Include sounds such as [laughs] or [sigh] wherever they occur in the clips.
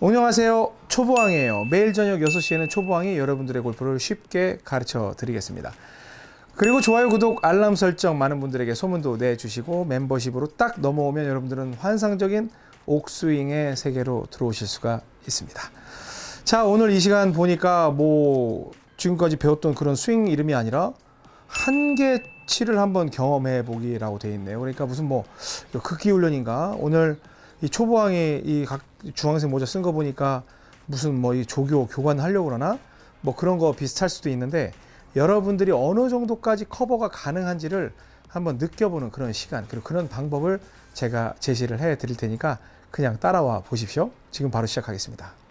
안녕하세요. 초보왕이에요. 매일 저녁 6시에는 초보왕이 여러분들의 골프를 쉽게 가르쳐 드리겠습니다. 그리고 좋아요 구독 알람 설정 많은 분들에게 소문도 내주시고 멤버십으로 딱 넘어오면 여러분들은 환상적인 옥스윙의 세계로 들어오실 수가 있습니다. 자 오늘 이 시간 보니까 뭐 지금까지 배웠던 그런 스윙 이름이 아니라 한계치를 한번 경험해 보기라고 돼 있네요. 그러니까 무슨 뭐 극기 훈련인가? 오늘 이 초보왕이 이 각 중앙생 모자 쓴 거 보니까 무슨 뭐 이 조교 교관 하려고 그러나 뭐 그런 거 비슷할 수도 있는데 여러분들이 어느 정도까지 커버가 가능한지를 한번 느껴보는 그런 시간 그리고 그런 방법을 제가 제시를 해 드릴 테니까 그냥 따라와 보십시오. 지금 바로 시작하겠습니다.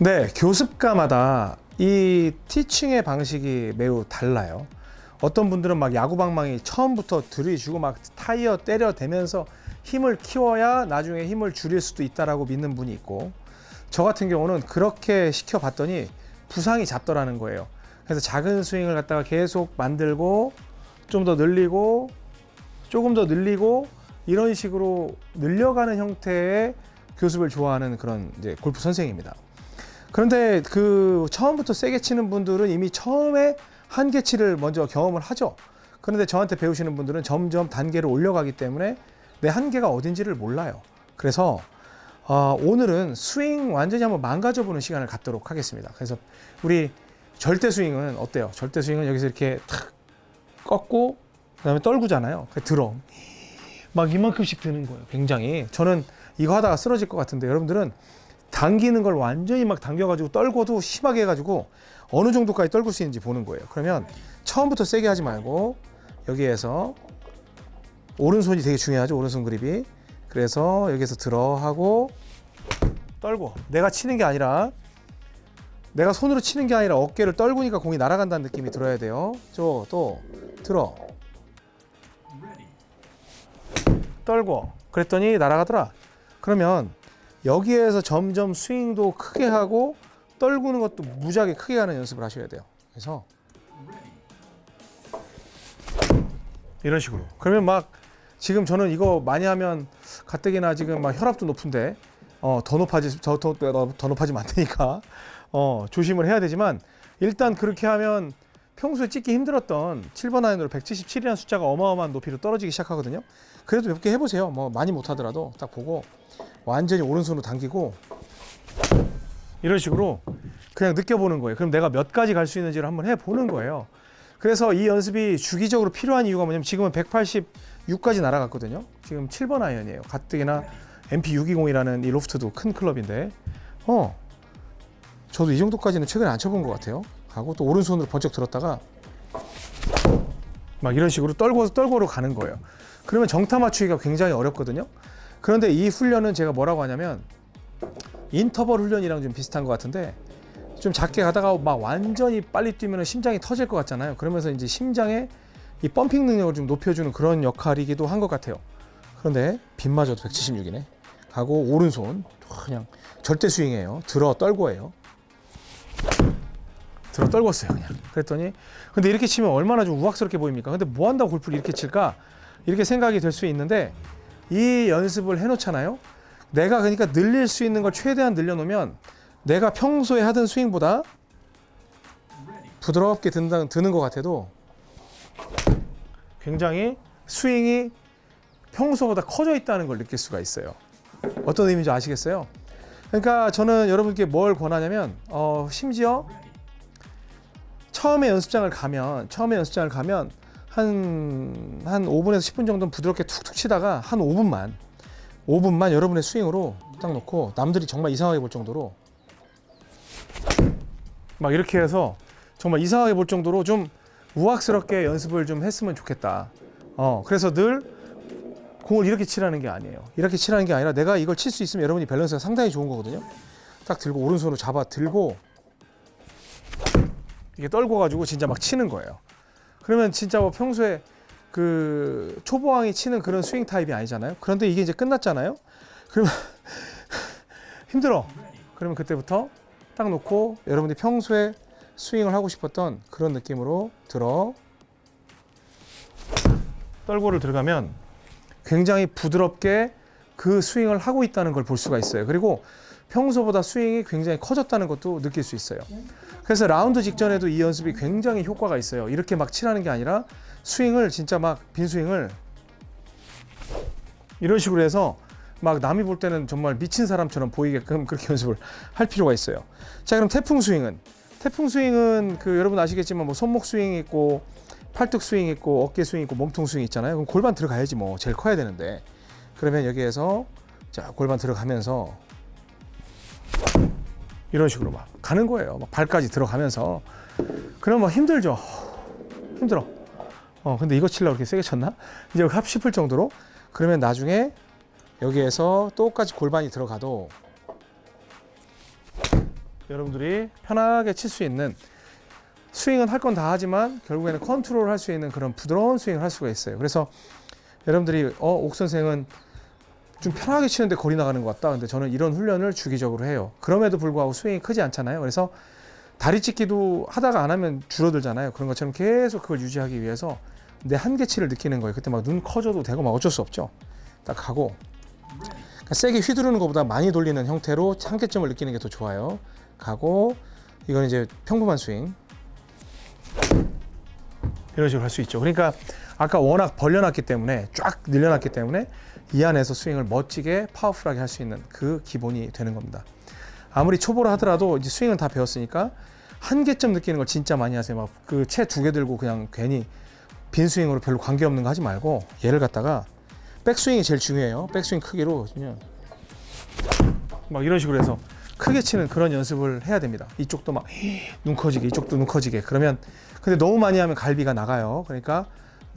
네, 교습가마다 이 티칭의 방식이 매우 달라요. 어떤 분들은 막 야구방망이 처음부터 들이주고 막 타이어 때려대면서 힘을 키워야 나중에 힘을 줄일 수도 있다라고 믿는 분이 있고 저 같은 경우는 그렇게 시켜봤더니 부상이 잡더라는 거예요. 그래서 작은 스윙을 갖다가 계속 만들고 좀 더 늘리고 조금 더 늘리고 이런 식으로 늘려가는 형태의 교습을 좋아하는 그런 이제 골프 선생입니다. 그런데 그 처음부터 세게 치는 분들은 이미 처음에 한계치를 먼저 경험을 하죠. 그런데 저한테 배우시는 분들은 점점 단계를 올려가기 때문에 내 한계가 어딘지를 몰라요. 그래서 어, 오늘은 스윙 완전히 한번 망가져보는 시간을 갖도록 하겠습니다. 그래서 우리 절대 스윙은 어때요? 절대 스윙은 여기서 이렇게 탁 꺾고 그 다음에 떨구잖아요. 들어 막 이만큼씩 드는 거예요. 굉장히 저는 이거 하다가 쓰러질 것 같은데 여러분들은 당기는 걸 완전히 막 당겨가지고 떨고도 심하게 해가지고 어느 정도까지 떨굴 수 있는지 보는 거예요. 그러면 처음부터 세게 하지 말고 여기에서 오른손이 되게 중요하죠. 오른손 그립이. 그래서 여기서 들어 하고 떨고 내가 치는 게 아니라 내가 손으로 치는 게 아니라 어깨를 떨구니까 공이 날아간다는 느낌이 들어야 돼요. 저 또 들어 떨고 그랬더니 날아가더라. 그러면 여기에서 점점 스윙도 크게 하고 떨구는 것도 무지하게 크게 가는 연습을 하셔야 돼요. 그래서 이런 식으로. 그러면 막 지금 저는 이거 많이 하면 가뜩이나 지금 막 혈압도 높은데 어, 더 높아지 더, 더, 더, 더 높아지면 안 되니까 어, 조심을 해야 되지만 일단 그렇게 하면 평소에 찍기 힘들었던 7번 아이언으로 177이라는 숫자가 어마어마한 높이로 떨어지기 시작하거든요. 그래도 몇 개 해보세요. 뭐 많이 못하더라도 딱 보고 완전히 오른손으로 당기고 이런 식으로 그냥 느껴보는 거예요. 그럼 내가 몇까지 갈 수 있는지를 한번 해보는 거예요. 그래서 이 연습이 주기적으로 필요한 이유가 뭐냐면 지금은 186까지 날아갔거든요. 지금 7번 아이언이에요. 가뜩이나 MP620이라는 이 로프트도 큰 클럽인데 어 저도 이 정도까지는 최근에 안 쳐본 것 같아요. 하고 또 오른손으로 번쩍 들었다가 막 이런 식으로 떨고 떨고로 가는 거예요. 그러면 정타 맞추기가 굉장히 어렵거든요. 그런데 이 훈련은 제가 뭐라고 하냐면 인터벌 훈련이랑 좀 비슷한 것 같은데 좀 작게 가다가 막 완전히 빨리 뛰면 심장이 터질 것 같잖아요. 그러면서 이제 심장의 이 펌핑 능력을 좀 높여주는 그런 역할이기도 한 것 같아요. 그런데 빗마저도 176이네. 가고 오른손 그냥 절대 스윙이에요. 들어 떨고예요. 들어 떨궜어요 그냥. 그랬더니 근데 이렇게 치면 얼마나 좀 우악스럽게 보입니까? 근데 뭐 한다고 골프를 이렇게 칠까? 이렇게 생각이 될 수 있는데 이 연습을 해놓잖아요. 내가 그러니까 늘릴 수 있는 걸 최대한 늘려놓으면 내가 평소에 하던 스윙보다 부드럽게 든다, 드는 것 같아도 굉장히 스윙이 평소보다 커져 있다는 걸 느낄 수가 있어요. 어떤 의미인지 아시겠어요? 그러니까 저는 여러분께 뭘 권하냐면 어, 심지어 처음에 연습장을 가면 처음에 연습장을 가면 한, 한 5분에서 10분 정도는 부드럽게 툭툭 치다가 한 5분만 5분만 여러분의 스윙으로 딱 놓고 남들이 정말 이상하게 볼 정도로 막 이렇게 해서 정말 이상하게 볼 정도로 좀 우악스럽게 연습을 좀 했으면 좋겠다. 어, 그래서 늘 공을 이렇게 치라는 게 아니에요. 이렇게 치라는 게 아니라 내가 이걸 칠 수 있으면 여러분이 밸런스가 상당히 좋은 거거든요. 딱 들고 오른손으로 잡아 들고 이게 떨고 가지고 진짜 막 치는 거예요. 그러면 진짜 뭐 평소에 그 초보왕이 치는 그런 스윙 타입이 아니잖아요. 그런데 이게 이제 끝났잖아요. 그러면 [laughs] 힘들어. 그러면 그때부터 딱 놓고 여러분들이 평소에 스윙을 하고 싶었던 그런 느낌으로 들어 떨고를 들어가면 굉장히 부드럽게 그 스윙을 하고 있다는 걸 볼 수가 있어요. 그리고 평소보다 스윙이 굉장히 커졌다는 것도 느낄 수 있어요. 그래서 라운드 직전에도 이 연습이 굉장히 효과가 있어요. 이렇게 막 치라는 게 아니라 스윙을 진짜 막 빈 스윙을 이런 식으로 해서 막 남이 볼 때는 정말 미친 사람처럼 보이게끔 그렇게 [laughs] 연습을 할 필요가 있어요. 자, 그럼 태풍 스윙은 태풍 스윙은 그 여러분 아시겠지만 뭐 손목 스윙 있고 팔뚝 스윙 있고 어깨 스윙 있고 몸통 스윙 있잖아요. 그럼 골반 들어가야지 뭐 제일 커야 되는데 그러면 여기에서 자 골반 들어가면서 이런 식으로 막 가는 거예요. 막 발까지 들어가면서 그럼 뭐 힘들죠. 힘들어. 어 근데 이거 치려고 이렇게 세게 쳤나? 이제 합 싶을 정도로 그러면 나중에 여기에서 똑같이 골반이 들어가도 여러분들이 편하게 칠 수 있는 스윙은 할 건 다 하지만 결국에는 컨트롤 할 수 있는 그런 부드러운 스윙을 할 수가 있어요. 그래서 여러분들이 어, 옥 선생은 좀 편하게 치는데 거리 나가는 것 같다. 근데 저는 이런 훈련을 주기적으로 해요. 그럼에도 불구하고 스윙이 크지 않잖아요. 그래서 다리 찢기도 하다가 안 하면 줄어들잖아요. 그런 것처럼 계속 그걸 유지하기 위해서 내 한계치를 느끼는 거예요. 그때 막 눈 커져도 되고 막 어쩔 수 없죠. 딱 하고 그러니까 세게 휘두르는 것보다 많이 돌리는 형태로 한계점을 느끼는 게 더 좋아요. 가고 이건 이제 평범한 스윙 이런 식으로 할 수 있죠. 그러니까 아까 워낙 벌려놨기 때문에 쫙 늘려놨기 때문에 이 안에서 스윙을 멋지게 파워풀하게 할 수 있는 그 기본이 되는 겁니다. 아무리 초보를 하더라도 이제 스윙은 다 배웠으니까 한계점 느끼는 걸 진짜 많이 하세요. 막 그 채 두 개 들고 그냥 괜히 빈 스윙으로 별로 관계 없는 거 하지 말고 얘를 갖다가 백스윙이 제일 중요해요. 백스윙 크기로 그냥 막 이런 식으로 해서 크게 치는 그런 연습을 해야 됩니다. 이쪽도 막 눈 커지게 이쪽도 눈 커지게 그러면 근데 너무 많이 하면 갈비가 나가요. 그러니까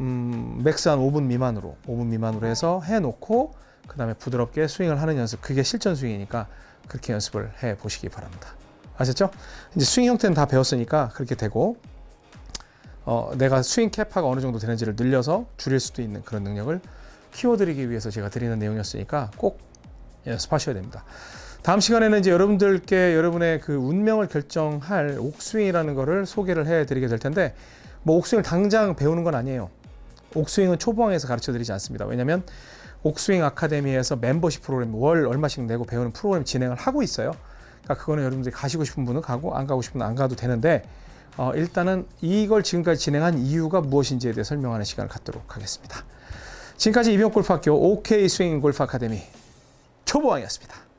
음, max 한 5분 미만으로 5분 미만으로 해서 해놓고 그 다음에 부드럽게 스윙을 하는 연습 그게 실전 스윙이니까 그렇게 연습을 해 보시기 바랍니다. 아셨죠? 이제 스윙 형태는 다 배웠으니까 그렇게 되고 어, 내가 스윙 캐파가 어느 정도 되는지를 늘려서 줄일 수도 있는 그런 능력을 키워드리기 위해서 제가 드리는 내용이었으니까 꼭 연습하셔야 됩니다. 다음 시간에는 이제 여러분들께 여러분의 그 운명을 결정할 옥스윙이라는 거를 소개를 해 드리게 될 텐데 뭐 옥스윙을 당장 배우는 건 아니에요. 옥스윙은 초보왕에서 가르쳐 드리지 않습니다. 왜냐하면 옥스윙 아카데미에서 멤버십 프로그램 월 얼마씩 내고 배우는 프로그램 진행을 하고 있어요. 그러니까 그거는 여러분들이 가시고 싶은 분은 가고 안 가고 싶은 분은 안 가도 되는데 어, 일단은 이걸 지금까지 진행한 이유가 무엇인지에 대해 설명하는 시간을 갖도록 하겠습니다. 지금까지 이병골프학교 OK 스윙 골프 아카데미 초보왕이었습니다.